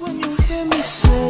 when you hear me say,